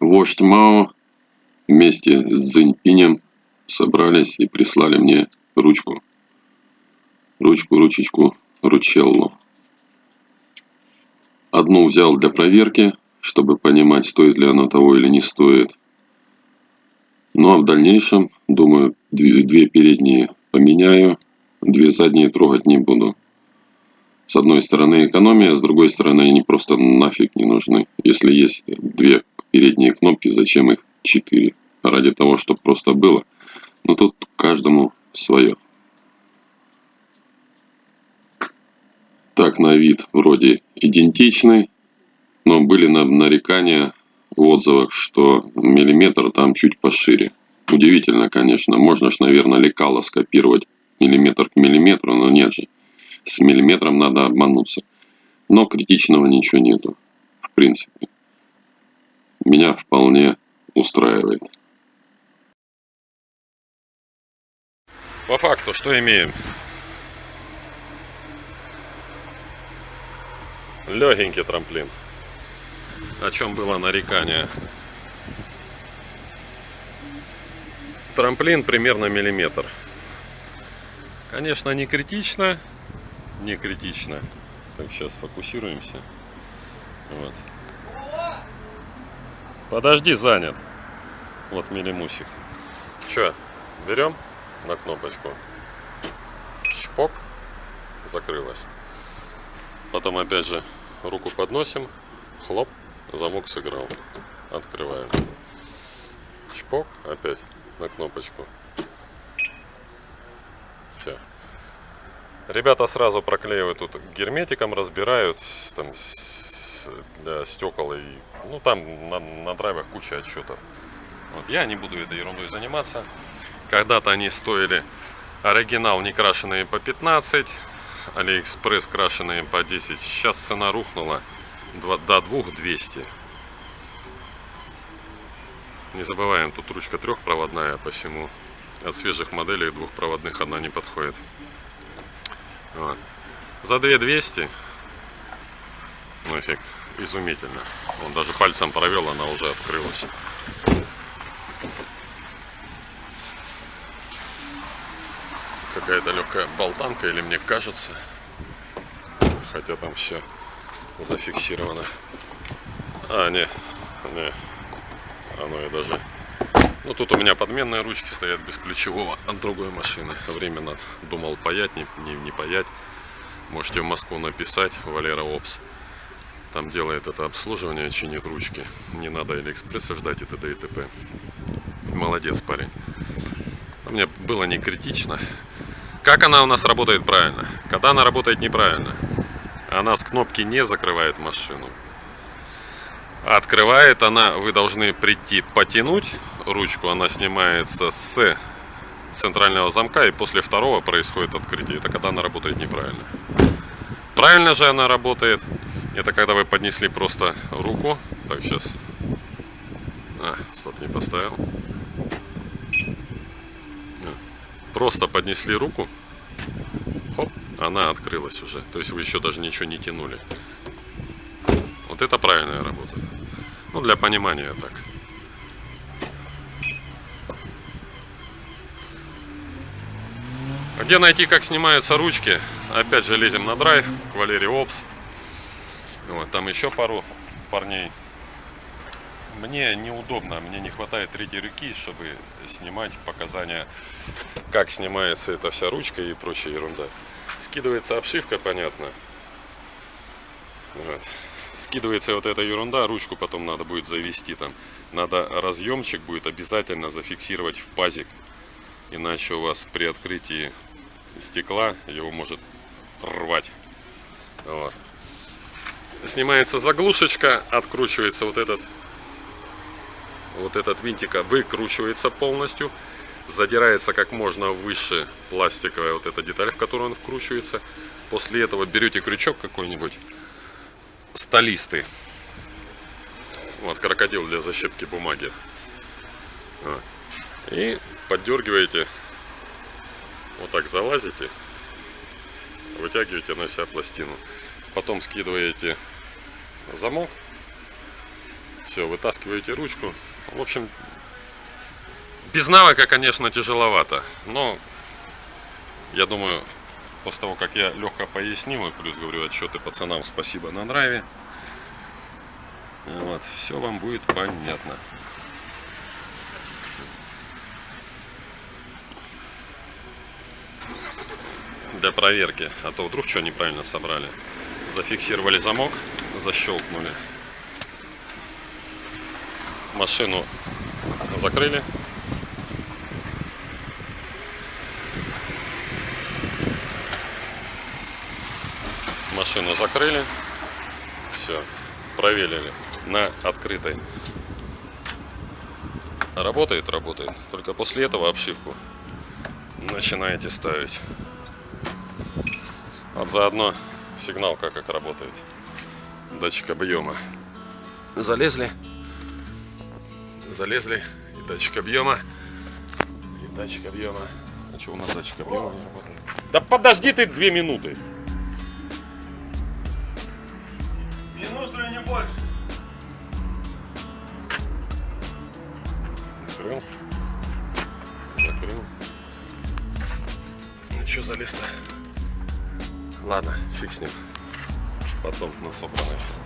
вождь Мао вместе с Цзиньпинем собрались и прислали мне ручку. Ручку, ручечку, ручеллу. Одну взял для проверки, чтобы понимать, стоит ли оно того или не стоит. Ну а в дальнейшем, думаю, две передние поменяю, две задние трогать не буду. С одной стороны экономия, с другой стороны они просто нафиг не нужны. Если есть две передние кнопки, зачем их четыре? Ради того, чтобы просто было. Но тут каждому свое. Так, на вид вроде идентичный, но были нарекания в отзывах, что миллиметр там чуть пошире. Удивительно, конечно. Можно ж, наверное, лекало скопировать миллиметр к миллиметру, но нет же. С миллиметром надо обмануться. Но критичного ничего нету. В принципе. Меня вполне устраивает. По факту, что имеем? Легенький трамплин. О чем было нарекание. Трамплин примерно миллиметр. Конечно, не критично. Не критично. Так, сейчас фокусируемся. Вот. Подожди, занят. Вот милимусик. Че, берем на кнопочку. Шпок. Закрылась. Потом опять же руку подносим. Хлоп. Замок сыграл. Открываем. Чпок. Опять на кнопочку. Все. Ребята сразу проклеивают тут герметиком, разбирают там для стекол и ну там на, на драйвах куча отчетов. Вот я не буду этой ерундой заниматься. Когда-то они стоили оригинал не крашеные по 15, Алиэкспресс крашеные по 10. Сейчас цена рухнула до 2200. Не забываем, тут ручка трехпроводная, посему от свежих моделей двухпроводных она не подходит. Вот. За 2200 ну фиг, изумительно. Он даже пальцем провел, она уже открылась. Какая-то легкая болтанка, или мне кажется. Хотя там все зафиксировано. А, не, не. Оно и даже... Ну, тут у меня подменные ручки стоят без ключевого от другой машины. Временно думал паять, не, не, не паять. Можете в Москву написать, Валера Опс. Там делает это обслуживание, чинит ручки. Не надо Алиэкспресса ждать и т.д. и т.п. Молодец парень. Но мне было не критично. Как она у нас работает правильно? Когда она работает неправильно? Она с кнопки не закрывает машину. Открывает она, вы должны прийти потянуть ручку, она снимается с центрального замка и после второго происходит открытие. Это когда она работает неправильно. Правильно же она работает. Это когда вы поднесли просто руку. Так, сейчас. А, стоп, не поставил. Просто поднесли руку. Хоп, она открылась уже. То есть вы еще даже ничего не тянули. Вот это правильная работа. Ну, для понимания так. Где найти, как снимаются ручки? Опять же лезем на драйв к Валерий Опс. Вот, там еще пару парней. Мне неудобно, мне не хватает третьей руки, чтобы снимать показания, как снимается эта вся ручка и прочая ерунда. Скидывается обшивка, понятно. Вот скидывается вот эта ерунда, ручку потом надо будет завести там. Надо разъемчик будет обязательно зафиксировать в пазик. Иначе у вас при открытии стекла его может рвать. Вот. Снимается заглушечка, откручивается вот этот вот этот винтика выкручивается полностью задирается как можно выше пластиковая вот эта деталь в которую он вкручивается после этого берете крючок какой-нибудь столисты. Вот крокодил для защитки бумаги. И поддергиваете, вот так залазите, вытягиваете на себя пластину. Потом скидываете замок, Все, вытаскиваете ручку. В общем, без навыка, конечно, тяжеловато. Но я думаю, после того, как я легко пояснил, и плюс говорю отчеты пацанам спасибо на драйве, вот, все вам будет понятно. Для проверки, а то вдруг что неправильно собрали. Зафиксировали замок, защелкнули. Машину закрыли. Машину закрыли. Все. Проверили на открытой. Работает, работает. Только после этого обшивку начинаете ставить. Вот заодно сигналка как работает. Датчик объема. Залезли. Залезли. И датчик объема. И датчик объема. А что у нас датчик объема не работает? Да подожди ты две минуты. Минуту и не больше. Закрыл. Закрыл. Ну что залез-то? Ладно, фиг с ним. Потом на собранное.